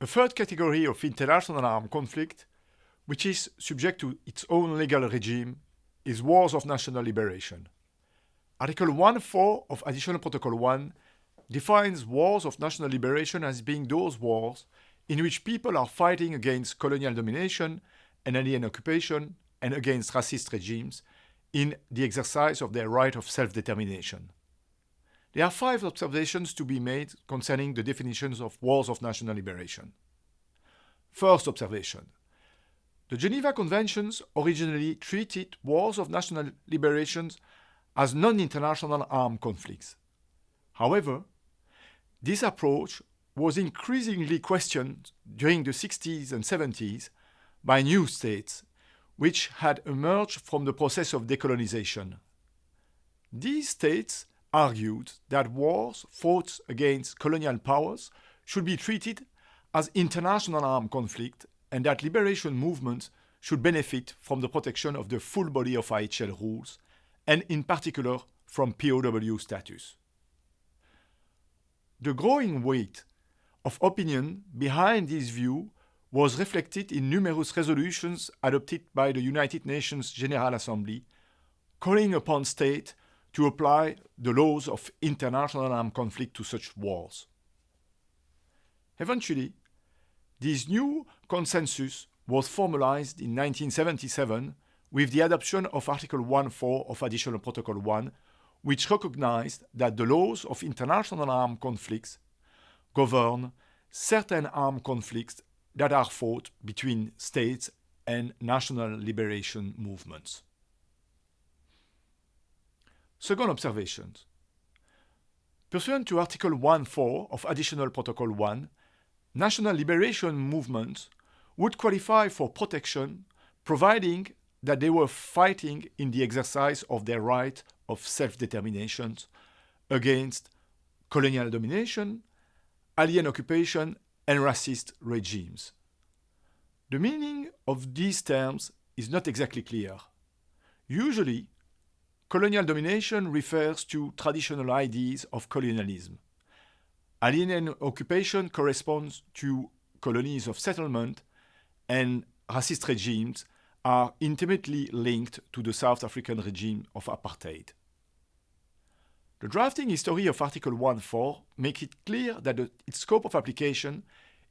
A third category of international armed conflict, which is subject to its own legal regime, is wars of national liberation. Article 1.4 of Additional Protocol 1 defines wars of national liberation as being those wars in which people are fighting against colonial domination and alien occupation and against racist regimes in the exercise of their right of self-determination. There are five observations to be made concerning the definitions of wars of national liberation. First observation. The Geneva Conventions originally treated wars of national liberation as non-international armed conflicts. However, this approach was increasingly questioned during the 60s and 70s by new states which had emerged from the process of decolonization. These states argued that wars fought against colonial powers should be treated as international armed conflict and that liberation movements should benefit from the protection of the full body of IHL rules and in particular from POW status. The growing weight of opinion behind this view was reflected in numerous resolutions adopted by the United Nations General Assembly, calling upon states to apply the laws of international armed conflict to such wars. Eventually, this new consensus was formalized in 1977 with the adoption of Article 1.4 of Additional Protocol 1, which recognized that the laws of international armed conflicts govern certain armed conflicts that are fought between states and national liberation movements. Second observation. Pursuant to Article 1.4 of Additional Protocol 1, national liberation movements would qualify for protection providing that they were fighting in the exercise of their right of self-determination against colonial domination, alien occupation, and racist regimes. The meaning of these terms is not exactly clear. Usually, colonial domination refers to traditional ideas of colonialism. Alien occupation corresponds to colonies of settlement, and racist regimes are intimately linked to the South African regime of apartheid. The drafting history of Article 1.4 makes it clear that the, its scope of application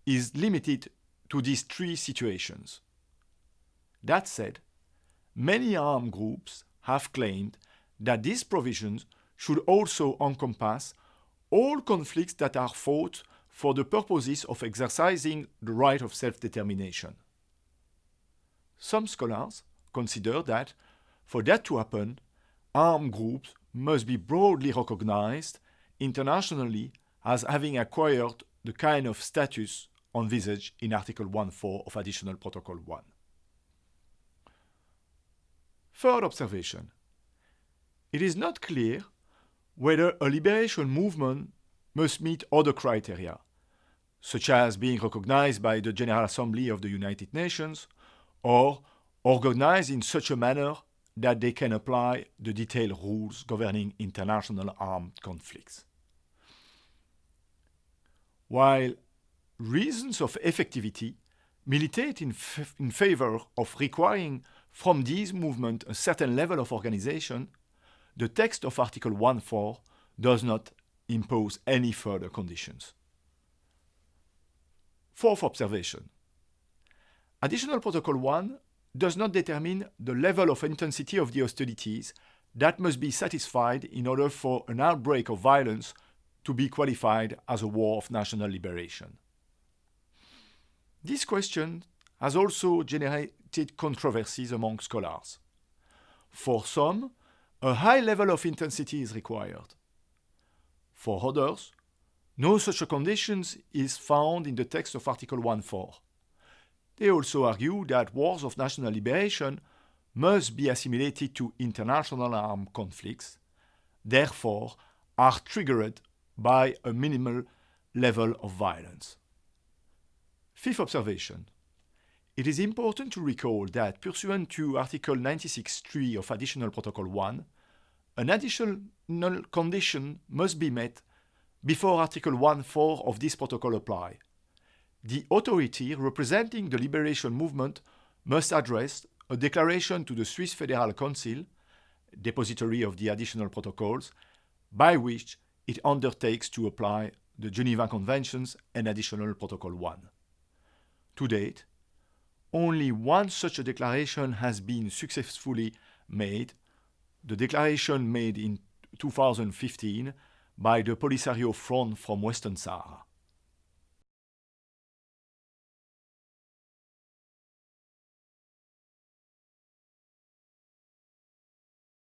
is limited to these three situations. That said, many armed groups have claimed that these provisions should also encompass all conflicts that are fought for the purposes of exercising the right of self-determination. Some scholars consider that, for that to happen, armed groups must be broadly recognized internationally as having acquired the kind of status envisaged in Article 1.4 of Additional Protocol 1. Third observation. It is not clear whether a liberation movement must meet other criteria, such as being recognized by the General Assembly of the United Nations or organized in such a manner that they can apply the detailed rules governing international armed conflicts. While reasons of effectivity militate in, in favor of requiring from these movements a certain level of organization, the text of Article 1.4 does not impose any further conditions. Fourth observation. Additional Protocol 1 does not determine the level of intensity of the hostilities that must be satisfied in order for an outbreak of violence to be qualified as a war of national liberation. This question has also generated controversies among scholars. For some, a high level of intensity is required. For others, no such a condition is found in the text of Article 1.4. They also argue that wars of national liberation must be assimilated to international armed conflicts, therefore are triggered by a minimal level of violence. Fifth observation. It is important to recall that pursuant to Article 96.3 of Additional Protocol 1, an additional condition must be met before Article 1.4 of this protocol apply. the authority representing the liberation movement must address a declaration to the Swiss Federal Council, depository of the additional protocols, by which it undertakes to apply the Geneva Conventions and Additional Protocol 1. To date, only one such a declaration has been successfully made, the declaration made in 2015 by the Polisario Front from Western Sahara.